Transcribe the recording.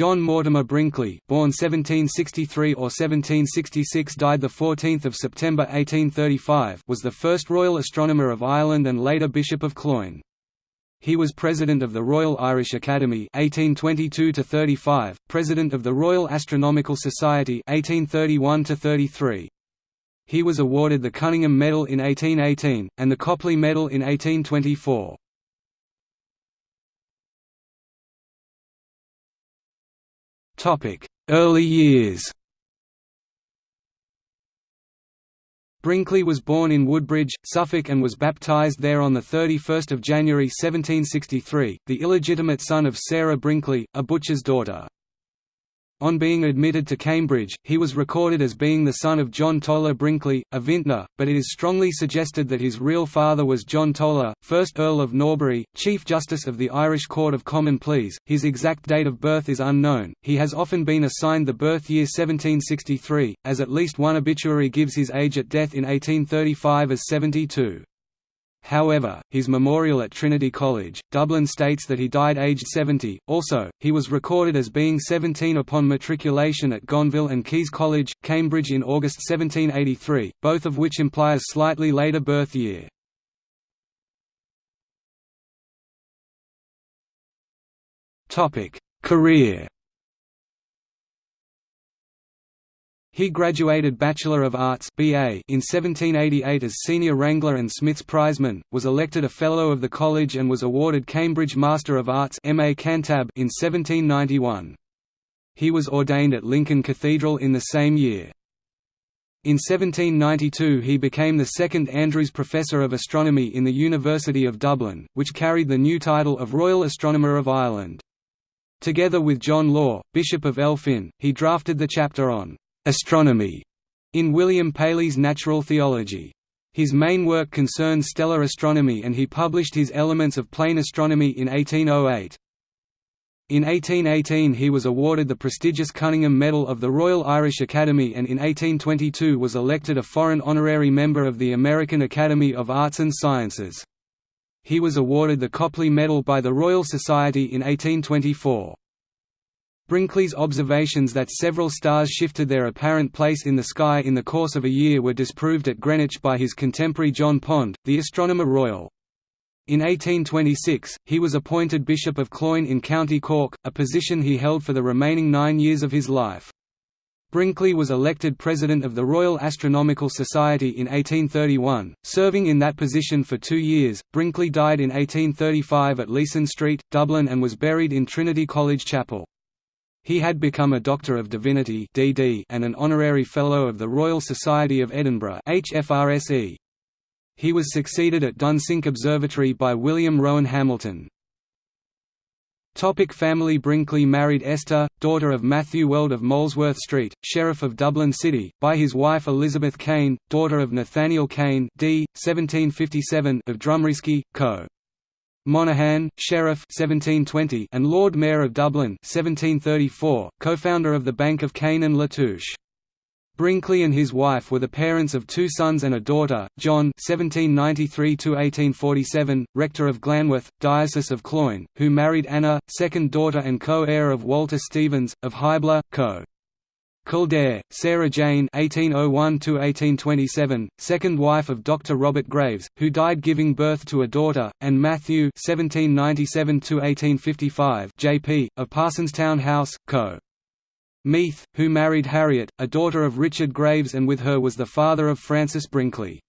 John Mortimer Brinkley, born 1763 or 1766, died the 14th of September 1835, was the first Royal Astronomer of Ireland and later Bishop of Cloyne. He was President of the Royal Irish Academy 1822 to 35, President of the Royal Astronomical Society 1831 to 33. He was awarded the Cunningham Medal in 1818 and the Copley Medal in 1824. Early years Brinkley was born in Woodbridge, Suffolk and was baptised there on 31 January 1763, the illegitimate son of Sarah Brinkley, a butcher's daughter. On being admitted to Cambridge, he was recorded as being the son of John Toler Brinkley, a vintner, but it is strongly suggested that his real father was John Toler, 1st Earl of Norbury, Chief Justice of the Irish Court of Common Pleas. His exact date of birth is unknown. He has often been assigned the birth year 1763, as at least one obituary gives his age at death in 1835 as 72. However, his memorial at Trinity College, Dublin states that he died aged 70. Also, he was recorded as being 17 upon matriculation at Gonville and Caius College, Cambridge in August 1783, both of which imply a slightly later birth year. Topic: Career He graduated Bachelor of Arts BA in 1788 as Senior Wrangler and Smith's Prizeman, was elected a Fellow of the College and was awarded Cambridge Master of Arts MA Cantab in 1791. He was ordained at Lincoln Cathedral in the same year. In 1792 he became the second Andrews Professor of Astronomy in the University of Dublin, which carried the new title of Royal Astronomer of Ireland. Together with John Law, Bishop of Elphin, he drafted the chapter on astronomy in William Paley's Natural Theology. His main work concerns stellar astronomy and he published his Elements of Plane Astronomy in 1808. In 1818 he was awarded the prestigious Cunningham Medal of the Royal Irish Academy and in 1822 was elected a foreign honorary member of the American Academy of Arts and Sciences. He was awarded the Copley Medal by the Royal Society in 1824. Brinkley's observations that several stars shifted their apparent place in the sky in the course of a year were disproved at Greenwich by his contemporary John Pond, the Astronomer Royal. In 1826, he was appointed Bishop of Cloyne in County Cork, a position he held for the remaining nine years of his life. Brinkley was elected President of the Royal Astronomical Society in 1831, serving in that position for two years. Brinkley died in 1835 at Leeson Street, Dublin and was buried in Trinity College Chapel. He had become a Doctor of Divinity (DD) and an honorary Fellow of the Royal Society of Edinburgh (HFRSE). He was succeeded at Dunsink Observatory by William Rowan Hamilton. Topic family Brinkley married Esther, daughter of Matthew Weld of Molesworth Street, Sheriff of Dublin City, by his wife Elizabeth Kane, daughter of Nathaniel Kane d. 1757 of Drumreaske, Co. Monaghan, Sheriff 1720 and Lord Mayor of Dublin 1734, co-founder of the Bank of Kane and Latouche. Brinkley and his wife were the parents of two sons and a daughter, John (1793–1847), rector of Glanworth, Diocese of Cloyne, who married Anna, second daughter and co-heir of Walter Stevens of Hybla, Co. Kildare, Sarah Jane (1801–1827), second wife of Dr. Robert Graves, who died giving birth to a daughter, and Matthew (1797–1855), J.P. of Parsonstown House, Co. Meath, who married Harriet, a daughter of Richard Graves and with her was the father of Francis Brinkley.